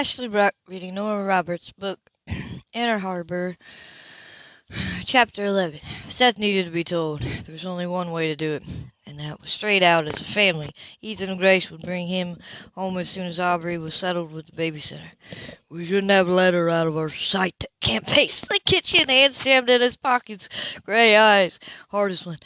Ashley Brock reading Nora Roberts' book, Inner Harbor, Chapter 11. Seth needed to be told. There was only one way to do it, and that was straight out as a family. Ethan and Grace would bring him home as soon as Aubrey was settled with the babysitter. We shouldn't have let her out of our sight. Cam paced the kitchen, hands jammed in his pockets, gray eyes, hardest one.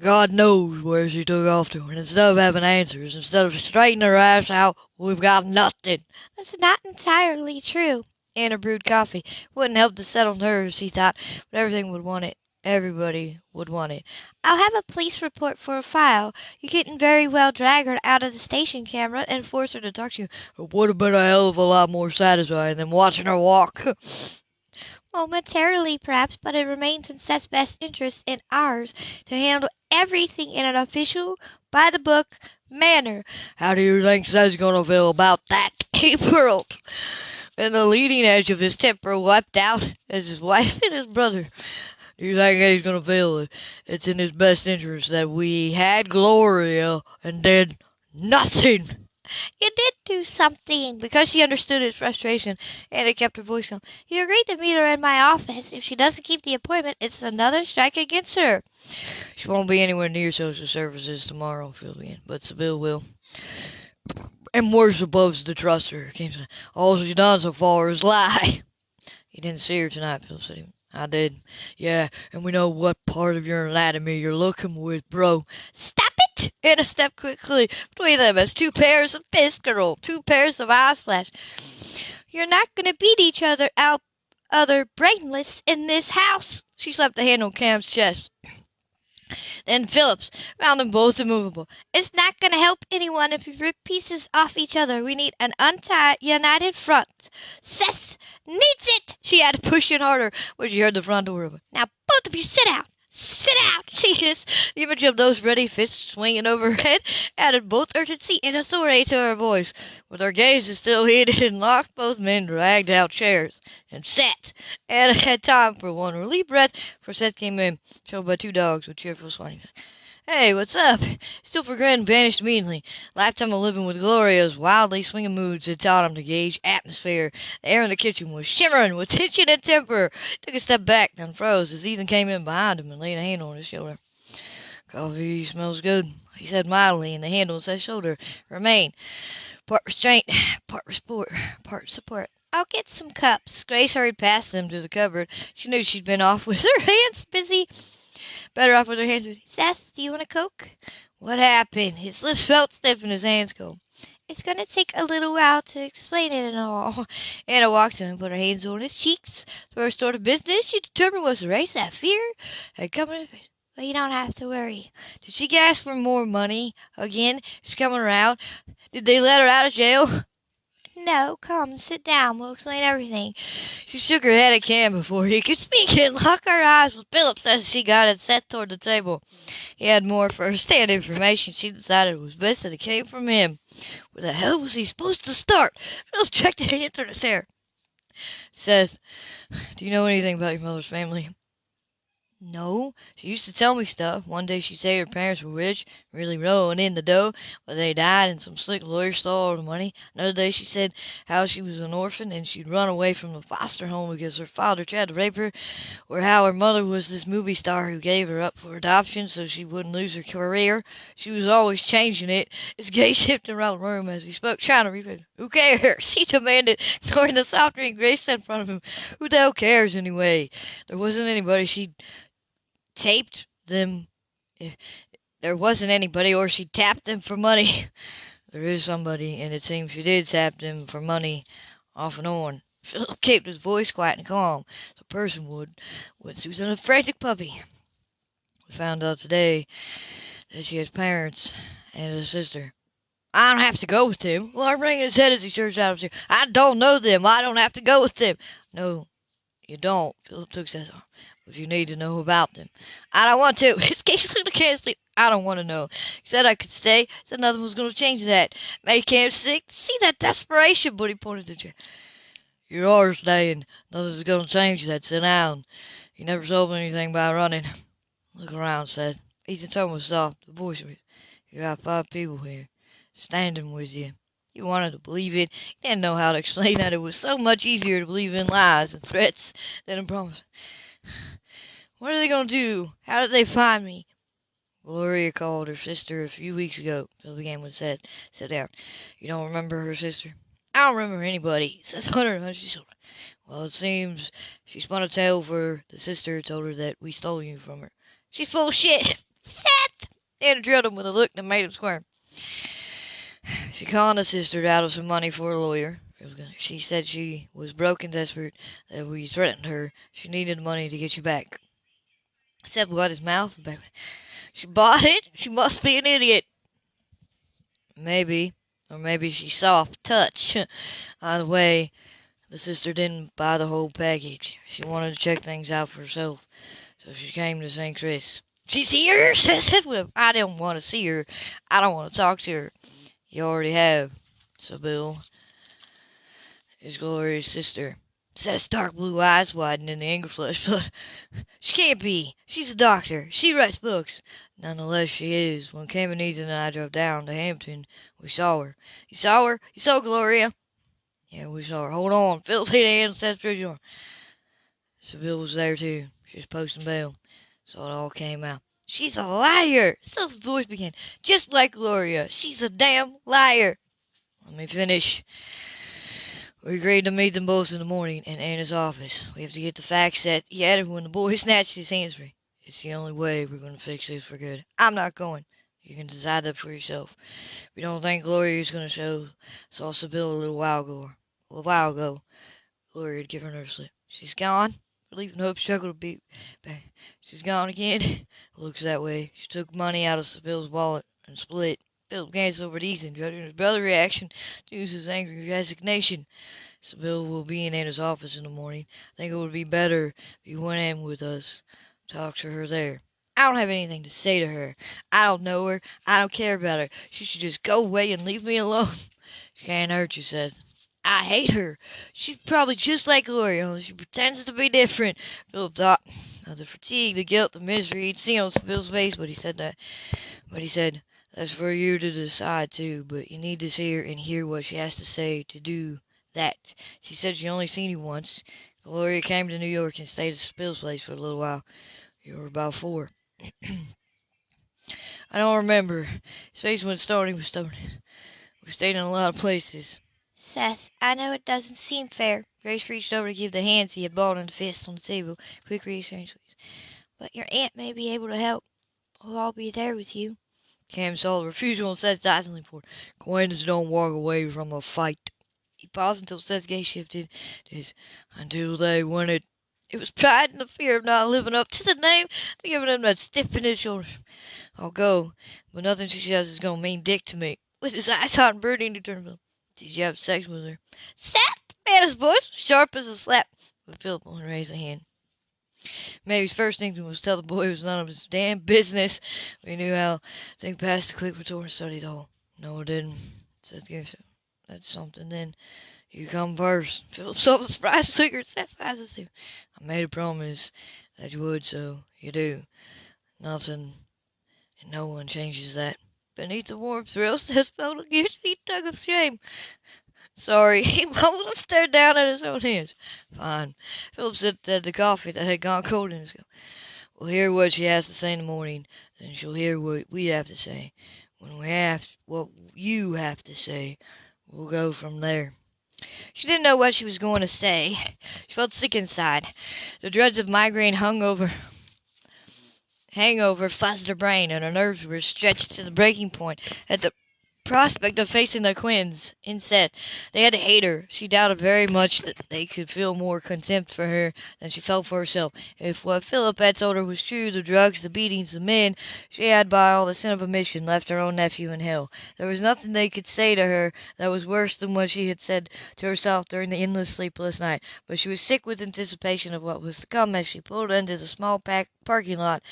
God knows where she took off to, and instead of having answers, instead of straightening her ass out, we've got nothing. That's not entirely true. Anna brewed coffee. Wouldn't help to settle nerves, he thought, but everything would want it. Everybody would want it. I'll have a police report for a file. You couldn't very well drag her out of the station camera and force her to talk to you. It would have been a hell of a lot more satisfying than watching her walk. Momentarily, perhaps, but it remains in Seth's best interest and ours to handle everything in an official, by the book manner. How do you think Seth's gonna feel about that? Whirled, and the leading edge of his temper leapt out as his wife and his brother. Do you think he's gonna feel it? It's in his best interest that we had Gloria and did nothing. You did do something. Because she understood his frustration, and it kept her voice calm. You agreed to meet her in my office. If she doesn't keep the appointment, it's another strike against her. She won't be anywhere near social services tomorrow, Philby, but Sybil will. And we're supposed to trust her. All she's done so far is lie. He didn't see her tonight, Phil said. I did. Yeah, and we know what part of your anatomy you're looking with, bro. Stop it! And a step quickly between them as two pairs of fist girl, two pairs of eyes flash. You're not gonna beat each other out, other brainless in this house. She slapped the hand on Cam's chest. Then Phillips found them both immovable. It's not going to help anyone if we rip pieces off each other. We need an untied, united front. Seth needs it, she added, pushing harder when she heard the front door open. Now, both of you sit down. Sit out, hissed. The image of those ready fists swinging overhead added both urgency and authority to her voice. With her gazes still heated and locked, both men dragged out chairs and sat. Anna had time for one relief breath, for Seth came in, followed by two dogs with cheerful swinings. Hey, what's up? Still for grinned vanished meanly. Lifetime of living with Gloria's wildly swinging moods had taught him to gauge atmosphere. The air in the kitchen was shimmering with tension and temper. Took a step back and froze as Ethan came in behind him and laid a hand on his shoulder. Coffee smells good, he said mildly, and the hand on his shoulder remained part restraint, part support, part support. I'll get some cups. Grace hurried past them to the cupboard. She knew she'd been off with her hands busy better off with her hands. With Seth, do you want a Coke? What happened? His lips felt stiff and his hands cold. It's going to take a little while to explain it and all. Anna walked to him and put her hands on his cheeks. First sort of business she determined was to erase that fear had come in. But you don't have to worry. Did she ask for more money again? She's coming around. Did they let her out of jail? No, come, sit down. We'll explain everything. She shook her head at Cam before he could speak and locked her eyes with Phillips as she got it set toward the table. He had more first-hand information she decided was best that it came from him. Where the hell was he supposed to start? Phillips checked and answered his hair. Says, do you know anything about your mother's family? No, she used to tell me stuff. One day she'd say her parents were rich, really rolling in the dough, but they died and some slick lawyer stole the money. Another day she said how she was an orphan and she'd run away from the foster home because her father tried to rape her, or how her mother was this movie star who gave her up for adoption so she wouldn't lose her career. She was always changing it. His gaze shifted around the room as he spoke, trying to read Who cares? He demanded, throwing the soft drink Grace in front of him. Who the hell cares anyway? There wasn't anybody she'd taped them. Eh, There wasn't anybody, or she tapped them for money. There is somebody, and it seems she did tap them for money off and on. Philip kept his voice quiet and calm, as a person would when she Susan a frantic puppy. We found out today that she has parents and a sister. I don't have to go with them. Alarm rang his head as he searched out of chair. I don't know them. I don't have to go with them. No, you don't. Philip took his arm if you need to know about them. I don't want to. It's Casey can't sleep. I don't want to know. He said I could stay. Said nothing was going to change that. Made Cam sick. See that desperation, but he pointed to chair. You are staying. Nothing's going to change that. Sit down. You never solved anything by running. Look around, said. Ethan's tone was soft. The voice was, You got five people here, standing with you. He wanted to believe it. He didn't know how to explain that it was so much easier to believe in lies and threats than in promises. What are they going to do? How did they find me? Gloria called her sister a few weeks ago. Phil began with Seth. Sit down. You don't remember her sister? I don't remember anybody. Says Hunter and shoulder. Well, it seems she spun a tale for the sister told her that we stole you from her. She's full of shit. Seth! Anna drilled him with a look that made him squirm. She conned the sister out of some money for a lawyer. She said she was broke and desperate, that we threatened her. She needed the money to get you back. Seth wet his mouth. She bought it? She must be an idiot. Maybe. Or maybe she's soft touch. Either way, the sister didn't buy the whole package. She wanted to check things out for herself. So she came to St. Chris. She's here, says Edwin. I don't want to see her. I don't want to talk to her. You already have, said Bill. His Gloria's sister. Seth's dark blue eyes widened in the anger flush, but she can't be. She's a doctor. She writes books. Nonetheless, she is. When Cameron and I drove down to Hampton, we saw her. You saw her? You saw Gloria? Yeah, we saw her. Hold on. Phil through the door. Was there too. She was posting bail. So it all came out. She's a liar. Seth's voice began. Just like Gloria. She's a damn liar. Let me finish. We agreed to meet them both in the morning in Anna's office. We have to get the facts set. He added when the boy snatched his hands free. It's the only way we're going to fix this for good. I'm not going. You can decide that for yourself. We don't think Gloria is going to show saw Sybil a little while ago. A little while ago, Gloria had given her a slip. She's gone. Leaving Hope struggled to beat back. She's gone again. Looks that way. She took money out of Sybil's wallet and split. Philip glanced over at Ethan, judging his brother's reaction to his angry resignation. Sybil will be in Anna's office in the morning. I think it would be better if you went in with us. Talk to her there. I don't have anything to say to her. I don't know her. I don't care about her. She should just go away and leave me alone. She can't hurt you, Seth. I hate her. She's probably just like Gloria, only she pretends to be different. Philip thought of the fatigue, the guilt, the misery he'd seen on Phil's face, but he said that. But he said, that's for you to decide too, but you need to see her and hear what she has to say to do that. She said she only seen you once. Gloria came to New York and stayed at Spill's place for a little while. You were about four. I don't remember. His face went starting with stubbornness. We've stayed in a lot of places. Seth, I know it doesn't seem fair. Grace reached over to give the hands he had balled into fists on the table. Quick reassurance, please. But your aunt may be able to help. We'll all be there with you. Cam saw the refusal and Seth dazzling for. Acquaintance don't walk away from a fight. He paused until Seth's gaze shifted his until they win it. It was pride and the fear of not living up to the name that giving him that stiff in his shoulders. I'll go, but nothing she says is going to mean dick to me. With his eyes hot and burning, he turned to. Did you have sex with her? Seth! Anna's voice sharp as a slap. But Philip only raised a hand. Maybe's first instinct was to tell the boy it was none of his damn business. We knew how. Think past the quick retort and studied all. No, it didn't. Seth gave That's something then. You come first. Philip saw the surprise figure Seth's eyes I made a promise that you would, so you do. Nothing and no one changes that. Beneath the warm thrill, Seth felt a guilty tug of shame. Sorry, he mumbled and stared down at his own hands. Fine. Philip sipped at the coffee that had gone cold in his cup. We'll hear what she has to say in the morning, then she'll hear what we have to say. When we have what you have to say, we'll go from there. She didn't know what she was going to say. She felt sick inside. The dreads of migraine hung over hangover fuzzed her brain, and her nerves were stretched to the breaking point at the prospect of facing the Quinns. Instead, they had to hate her. She doubted very much that they could feel more contempt for her than she felt for herself. If what Philip had told her was true, the drugs, the beatings, the men, she had by all the sin of omission left her own nephew in hell. There was nothing they could say to her that was worse than what she had said to herself during the endless sleepless night. But she was sick with anticipation of what was to come as she pulled into the small pack parking lot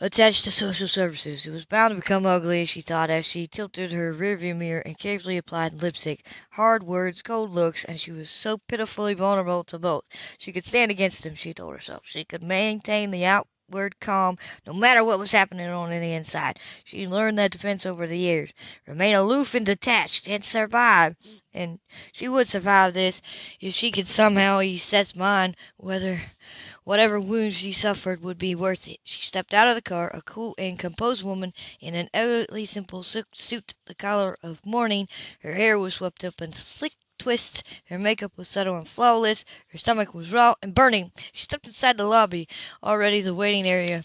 attached to social services. It was bound to become ugly, she thought, as she tilted her rearview mirror and carefully applied lipstick. Hard words, cold looks, and she was so pitifully vulnerable to both. She could stand against him, she told herself. She could maintain the outward calm no matter what was happening on the inside. She learned that defense over the years. Remain aloof and detached and survive. And she would survive this if she could somehow ease Seth's mind whether whatever wounds she suffered would be worth it. She stepped out of the car, a cool and composed woman in an elegantly simple suit the color of mourning. Her hair was swept up in slick twists, her makeup was subtle and flawless, her stomach was raw and burning. She stepped inside the lobby. Already the waiting area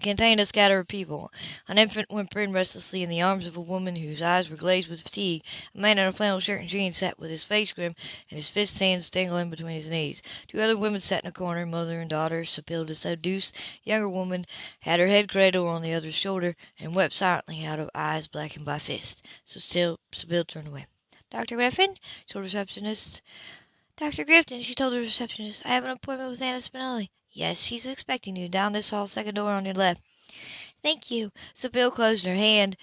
contained a scatter of people. An infant whimpered restlessly in the arms of a woman whose eyes were glazed with fatigue. A man in a flannel shirt and jeans sat with his face grim and his fists hands dangling between his knees. Two other women sat in a corner, mother and daughter, Sybil to seduce. Younger woman had her head cradled on the other's shoulder and wept silently out of eyes blackened by fists. So still Sybil turned away. Dr. Griffin? told receptionist. Dr. Griffin, she told the receptionist, I have an appointment with Anna Spinelli. Yes, she's expecting you down this hall, second door on your left. Thank you. Sybil closed her hand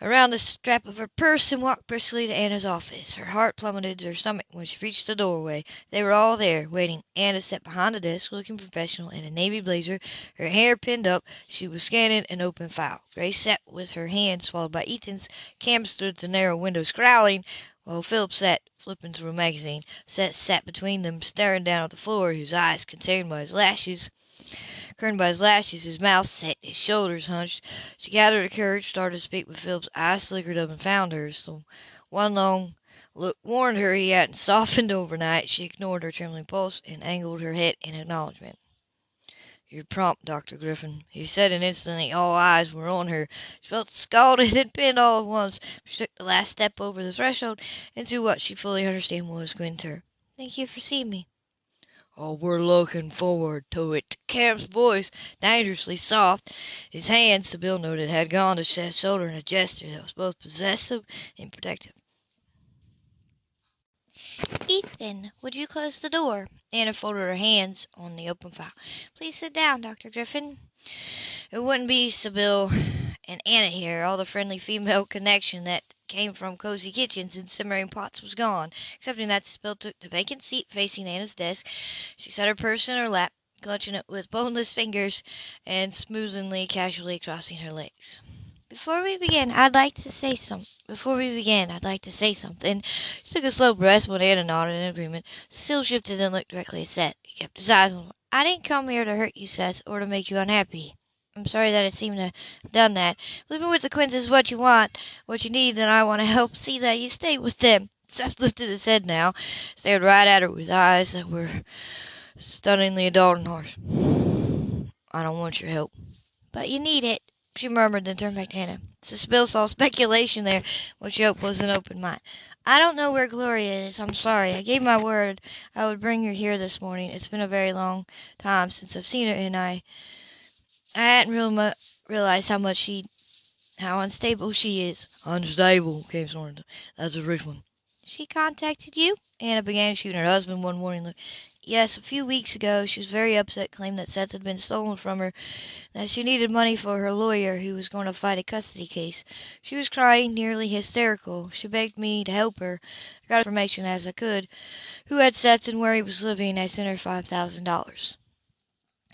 around the strap of her purse and walked briskly to Anna's office. Her heart plummeted to her stomach when she reached the doorway. They were all there, waiting. Anna sat behind the desk, looking professional in a navy blazer, her hair pinned up. She was scanning an open file. Grace sat with her hand swallowed by Ethan's. Cam stood at the narrow window, scowling, while Philip sat flipping through a magazine. Seth sat between them, staring down at the floor, his eyes concerned by his lashes. Curtained by his lashes, his mouth set, his shoulders hunched. She gathered her courage, started to speak, but Philip's eyes flickered up and found hers. One long look warned her he hadn't softened overnight. She ignored her trembling pulse and angled her head in acknowledgment. "You're prompt, Dr. Griffin," he said, and instantly all eyes were on her. She felt scalded and pinned all at once. She took the last step over the threshold into what she fully understood was winter. Thank you for seeing me. "Oh, we're looking forward to it." Cam's voice, dangerously soft. His hand, Sybil noted, had gone to Seth's shoulder in a gesture that was both possessive and protective. Ethan, would you close the door? Anna folded her hands on the open file. Please sit down, Dr. Griffin. It wouldn't be Sybil and Anna here. All the friendly female connection that came from cozy kitchens and simmering pots was gone, excepting that Sybil took the vacant seat facing Anna's desk. She set her purse in her lap, clutching it with boneless fingers and smoothly, casually crossing her legs. Before we begin, I'd like to say some. Before we begin, I'd like to say something. She took a slow breath when Anna nodded in agreement. Still shifted and looked directly at Seth. He kept his eyes on. I didn't come here to hurt you, Seth, or to make you unhappy. I'm sorry that it seemed to have done that. Living with the Quinns is what you want, what you need, and I want to help see that you stay with them. Seth lifted his head now, stared right at her with eyes that were stunningly adult and harsh. I don't want your help. But you need it, she murmured, then turned back to Hannah. Sybil saw speculation there, which she hoped was an open mind. I don't know where Gloria is. I'm sorry. I gave my word I would bring her here this morning. It's been a very long time since I've seen her, and I I hadn't really realized how much she, how unstable she is. Unstable, came Sorensen. That's a rich one. She contacted you? Anna began shooting her husband one warning look. Yes, a few weeks ago. She was very upset, claimed that Seth had been stolen from her, that she needed money for her lawyer who was going to fight a custody case. She was crying, nearly hysterical. She begged me to help her. I got information as I could. Who had Seth and where he was living. I sent her five thousand dollars.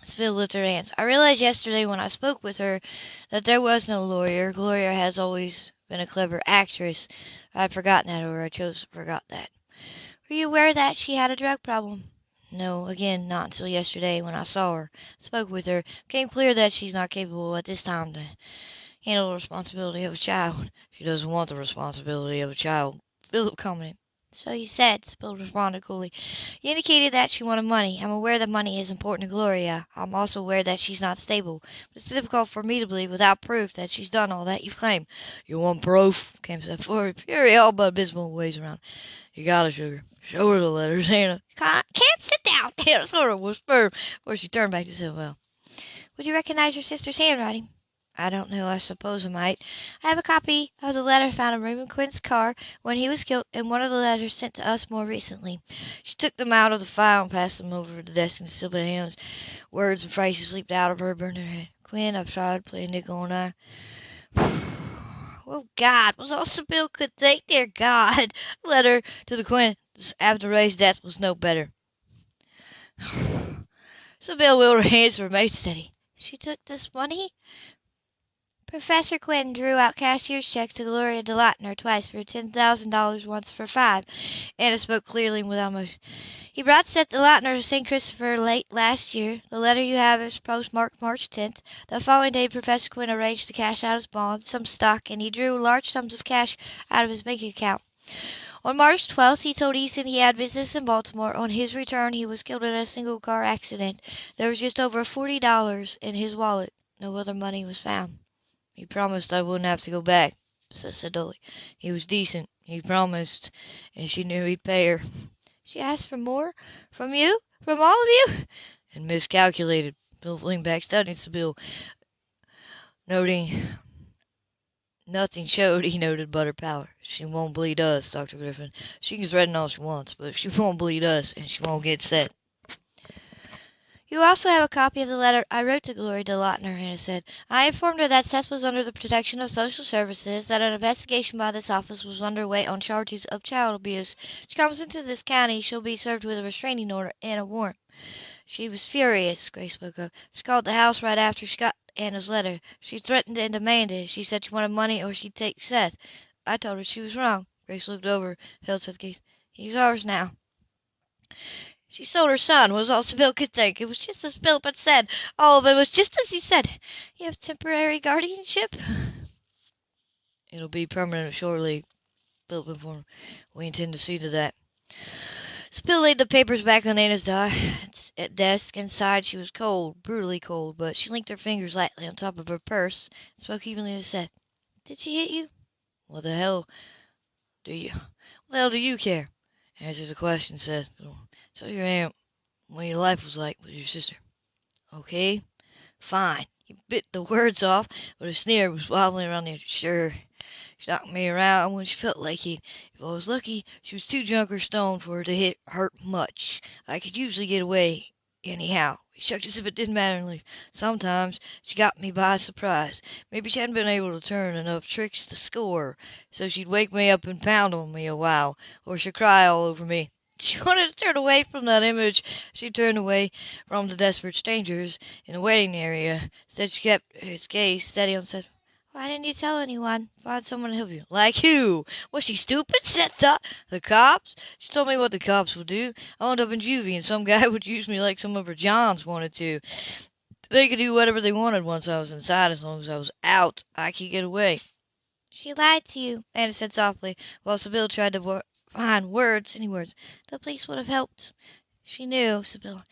Sybil lifted her hands. I realized yesterday when I spoke with her that there was no lawyer. Gloria has always been a clever actress. I had forgotten that, or I chose to forget that. Were you aware that she had a drug problem? No, again, not until yesterday when I saw her, spoke with her, became clear that she's not capable at this time to handle the responsibility of a child. She doesn't want the responsibility of a child. Philip commented. So you said, Sybil responded coolly. You indicated that she wanted money. I'm aware that money is important to Gloria. I'm also aware that she's not stable. But it's difficult for me to believe without proof that she's done all that you've claimed. You want proof? Came said forward. Fury all but abysmal ways around. You got it, sugar. Show her the letters, Hannah. Can't, sit down, Hannah sort of whispered before she turned back to Sybil. Would you recognize your sister's handwriting? I don't know. I suppose I might. I have a copy of the letter found in Raymond Quinn's car when he was killed, and one of the letters sent to us more recently. She took them out of the file and passed them over the desk in hands. Words and phrases leaped out of her, burning head. Quinn, I've tried playing nickel and I. oh, God, was all Sybil could think. Dear God. Letter to the Quinn after Ray's death was no better. Willed her hands to remain steady. She took this money? Professor Quinn drew out cashier's checks to Gloria DeLauter twice for ten thousand dollars, once for five. Anna spoke clearly and without emotion. He brought Seth DeLauter to St. Christopher late last year. The letter you have is postmarked March 10th. The following day Professor Quinn arranged to cash out his bonds, some stock, and he drew large sums of cash out of his bank account. On March 12th, he told Ethan he had business in Baltimore. On his return, he was killed in a single car accident. There was just over $40 in his wallet. No other money was found. He promised I wouldn't have to go back, said Dolly. He was decent. He promised, and she knew he'd pay her. She asked for more? From you? From all of you? And miscalculated. Bill leaned back, studying bill, noting nothing showed, he noted, but her power. She won't bleed us, Dr. Griffin. She can threaten all she wants, but she won't bleed us, and she won't get set. You also have a copy of the letter I wrote to Gloria DeLauter, Anna said. I informed her that Seth was under the protection of social services, that an investigation by this office was underway on charges of child abuse. If she comes into this county, she'll be served with a restraining order and a warrant. She was furious, Grace spoke up. She called the house right after she got Anna's letter. She threatened and demanded. She said she wanted money or she'd take Seth. I told her she was wrong. Grace looked over, held Seth's gaze. He's ours now. She sold her son, was all Sybil could think. It was just as Philip had said. All of it was just as he said. You have temporary guardianship? It'll be permanent shortly, Philip informed. We intend to see to that. Sybil laid the papers back on Anna's desk and sighed. She was cold, brutally cold, but she linked her fingers lightly on top of her purse and spoke evenly to Seth. Did she hit you? What the hell do you, what the hell do you care? Answer the question, Seth. So your aunt, what your life was like with your sister. Okay, fine. He bit the words off, but a sneer was wobbling around the. Sure. She knocked me around when she felt like it. If I was lucky, she was too drunk or stoned for her to hit hurt much. I could usually get away anyhow. He shook as if it didn't matter in the least. Sometimes she got me by surprise. Maybe she hadn't been able to turn enough tricks to score, so she'd wake me up and pound on me a while, or she'd cry all over me. She wanted to turn away from that image. She turned away from the desperate strangers in the waiting area. Instead, she kept his gaze steady on Seth. Why didn't you tell anyone? Find someone to help you. Like who? Was she stupid? Thought. The cops? She told me what the cops would do. I wound up in juvie, and some guy would use me like some of her Johns wanted to. They could do whatever they wanted once I was inside. As long as I was out, I could get away. She lied to you, Anna said softly, while Sybil tried to find words, any words. The police would have helped. She knew, Sybil,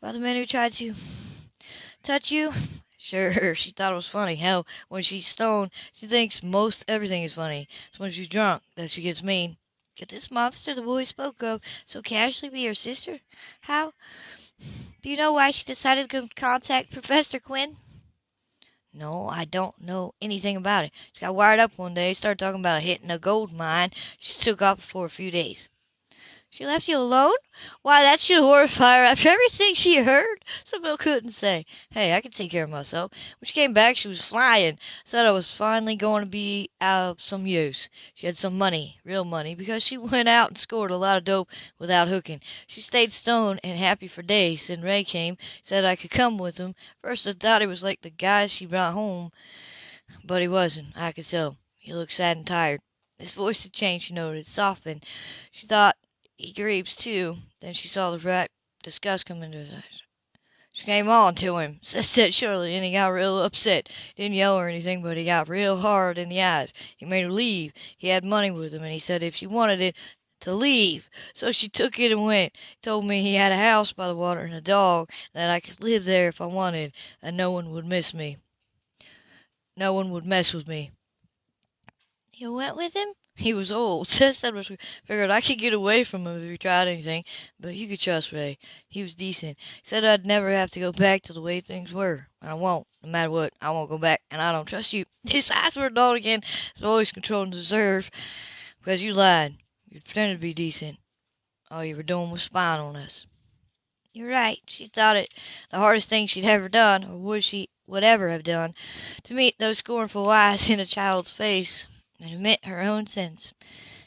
about the men who tried to touch you. Sure, she thought it was funny. Hell, when she's stoned, she thinks most everything is funny. It's when she's drunk that she gets mean. Could this monster the boy spoke of so casually be her sister? How? Do you know why she decided to contact Professor Quinn? No, I don't know anything about it. She got wired up one day, started talking about hitting a gold mine. She took off for a few days. She left you alone? Why, that should horrify her after everything she heard. Sybil couldn't say. Hey, I can take care of myself. When she came back, she was flying. Said I was finally going to be out of some use. She had some money, real money, because she went out and scored a lot of dope without hooking. She stayed stoned and happy for days. Then Ray came, said I could come with him. First I thought he was like the guy she brought home, but he wasn't. I could tell. He looked sad and tired. His voice had changed, she noted, softened. She thought he grieves too. Then she saw the bright disgust come into his eyes. She came on to him, said surely, and he got real upset. Didn't yell or anything, but he got real hard in the eyes. He made her leave. He had money with him, and he said if she wanted it, to leave. So she took it and went. Told me he had a house by the water and a dog, that I could live there if I wanted, and no one would miss me. No one would mess with me. You went with him? He was old. Seth said was figured I could get away from him if he tried anything, but you could trust Ray. He was decent. Said I'd never have to go back to the way things were. And I won't. No matter what, I won't go back, and I don't trust you. His eyes were dull again, voice controlled and deserved, because you lied. You pretended to be decent. All you were doing was spying on us. You're right. She thought it the hardest thing she'd ever done, or would she would ever have done, to meet those scornful eyes in a child's face and admit her own sins.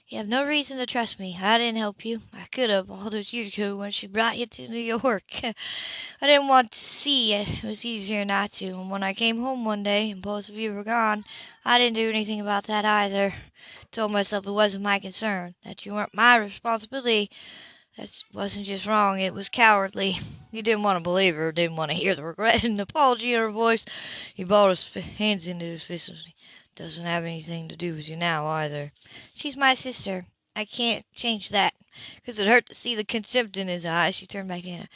You have no reason to trust me. I didn't help you. I could have all those years ago when she brought you to New York. I didn't want to see you. It was easier not to. And when I came home one day and both of you were gone, I didn't do anything about that either. Told myself it wasn't my concern, that you weren't my responsibility. That wasn't just wrong, it was cowardly. He didn't want to believe her, didn't want to hear the regret and apology in her voice. He balled his hands into his fists. Doesn't have anything to do with you now either. She's my sister. I can't change that. Because it hurt to see the contempt in his eyes. She turned back to Anna.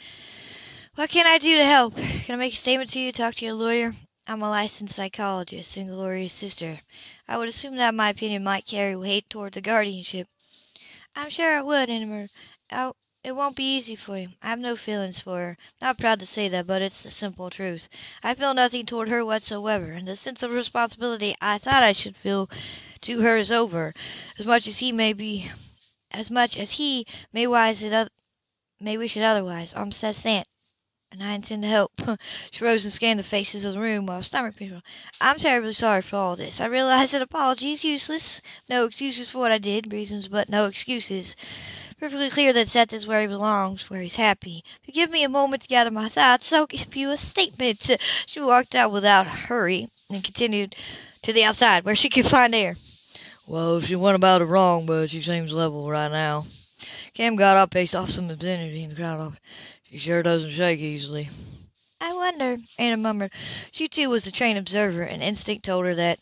What can I do to help? Can I make a statement to you? Talk to your lawyer? I'm a licensed psychologist and Gloria's sister. I would assume that my opinion might carry weight toward the guardianship. I'm sure it would, Anna. Oh, it won't be easy for you. I have no feelings for her. Not proud to say that, but it's the simple truth. I feel nothing toward her whatsoever, and the sense of responsibility I thought I should feel to her is over. As much as he may be, as much as he may wise it, may wish it otherwise. I'm Seth's aunt, and I intend to help. she rose and scanned the faces of the room while stomach people. I'm terribly sorry for all this. I realize that apology is useless. No excuses for what I did, reasons, but no excuses perfectly clear that Seth is where he belongs, where he's happy. If you give me a moment to gather my thoughts, I'll give you a statement. She walked out without hurry and continued to the outside, where she could find air. Well, she went about it wrong, but she seems level right now. Cam got up, paced off some obscenity in the crowd. She sure doesn't shake easily. I wonder, Anna murmured. She too was a trained observer, and instinct told her that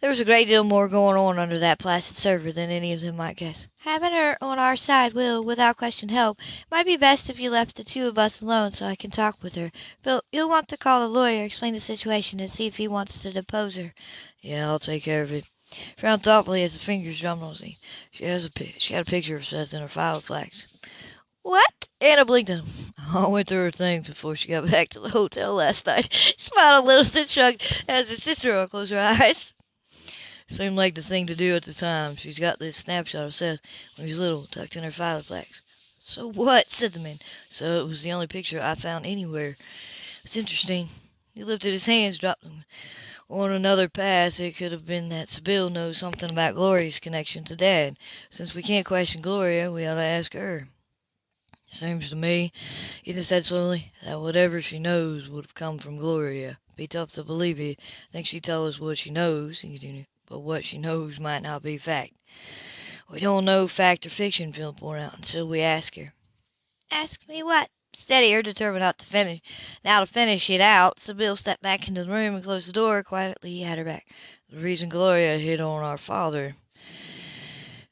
there was a great deal more going on under that placid surface than any of them might guess. Having her on our side will, without question, help. It might be best if you left the two of us alone so I can talk with her. But you'll want to call the lawyer, explain the situation, and see if he wants to depose her. Yeah, I'll take care of it. Frowned thoughtfully as the fingers drummed on the She has a she had a picture of Seth in her file flags. What? Anna blinked at him. I went through her things before she got back to the hotel last night. Smiled a little, then shrugged as her sister closed her eyes. Seemed like the thing to do at the time. She's got this snapshot of Seth when he was little, tucked in her file flags. So what? said the man. So it was the only picture I found anywhere. It's interesting. He lifted his hands, dropped them on another path. It could have been that Sybil knows something about Gloria's connection to Dad. Since we can't question Gloria, we ought to ask her. Seems to me, Ethan said slowly, that whatever she knows would have come from Gloria. Be tough to believe it. I think she'd tell us what she knows, he continued, but what she knows might not be fact. We don't know fact or fiction, Philip pointed out, until we ask her. Ask me what? Steady Steadier, determined not to finish. Now to finish it out, Sybil stepped back into the room and closed the door quietly He had her back. The reason Gloria hit on our father.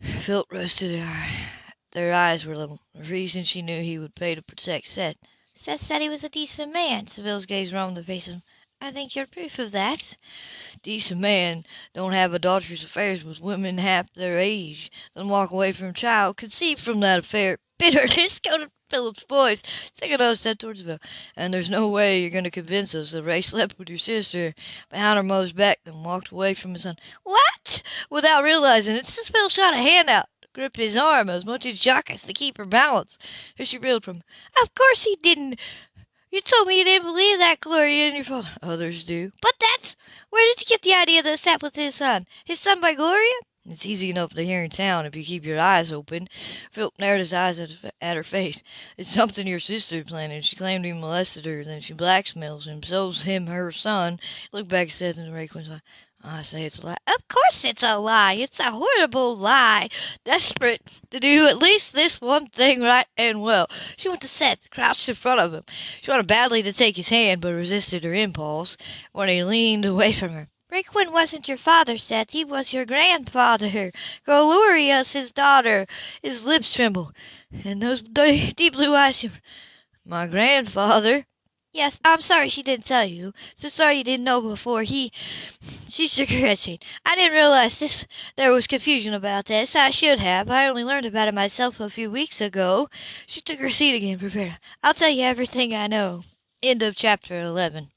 Philip rested her their eyes were little. The reason she knew he would pay to protect Seth. Seth said he was a decent man. Sybil's gaze roamed the face of him. I think you're proof of that. Decent man don't have adulterous affairs with women half their age, then walk away from a child conceived from that affair. Bitterness coated Philip's voice. Take another step towards Bill. And there's no way you're going to convince us that Ray slept with your sister behind her mother's back and walked away from his son. What? Without realizing it, Bill shot a hand out grip his arm as much as Jockus to keep her balance. As she reeled from, Of course he didn't. You told me you didn't believe that, Gloria, and your father. Others do. But that's. Where did you get the idea that Seth was his son? His son by Gloria? It's easy enough to hear in town if you keep your eyes open. Philip narrowed his eyes at, at her face. It's something your sister planted. She claimed he molested her, then she blackmails him, sells him her son. Look back at Seth and Ray eye. I say it's a lie. Of course it's a lie. It's a horrible lie. Desperate to do at least this one thing right and well. She went to Seth, crouched in front of him. She wanted badly to take his hand, but resisted her impulse when he leaned away from her. Quinn wasn't your father, Seth. He was your grandfather. Gloria's his daughter. His lips trembled, and those deep blue eyes. My grandfather? Yes, I'm sorry she didn't tell you. So sorry you didn't know before. He, she shook her head. I didn't realize this. There was confusion about this. I should have. I only learned about it myself a few weeks ago. She took her seat again, prepared. I'll tell you everything I know. End of chapter eleven.